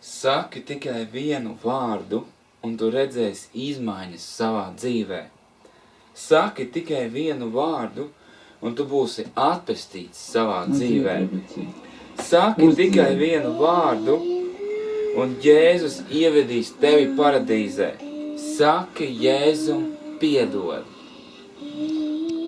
Saki tikai vienu vārdu, un tu redzēsi izmaiņas savā dzīvē. Saki tikai vienu vārdu, un tu būsi atpestīts savā dzīvē. Saki tikai vienu vārdu, un Jēzus ievedīs tevi paradīzē. Saki Jēzum piedod.